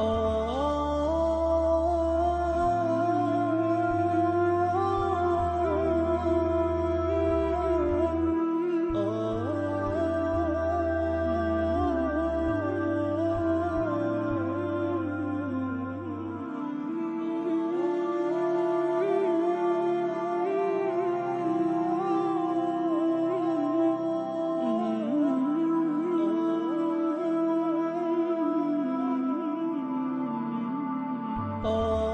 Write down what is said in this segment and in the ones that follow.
Oh. Oh.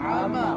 Ama.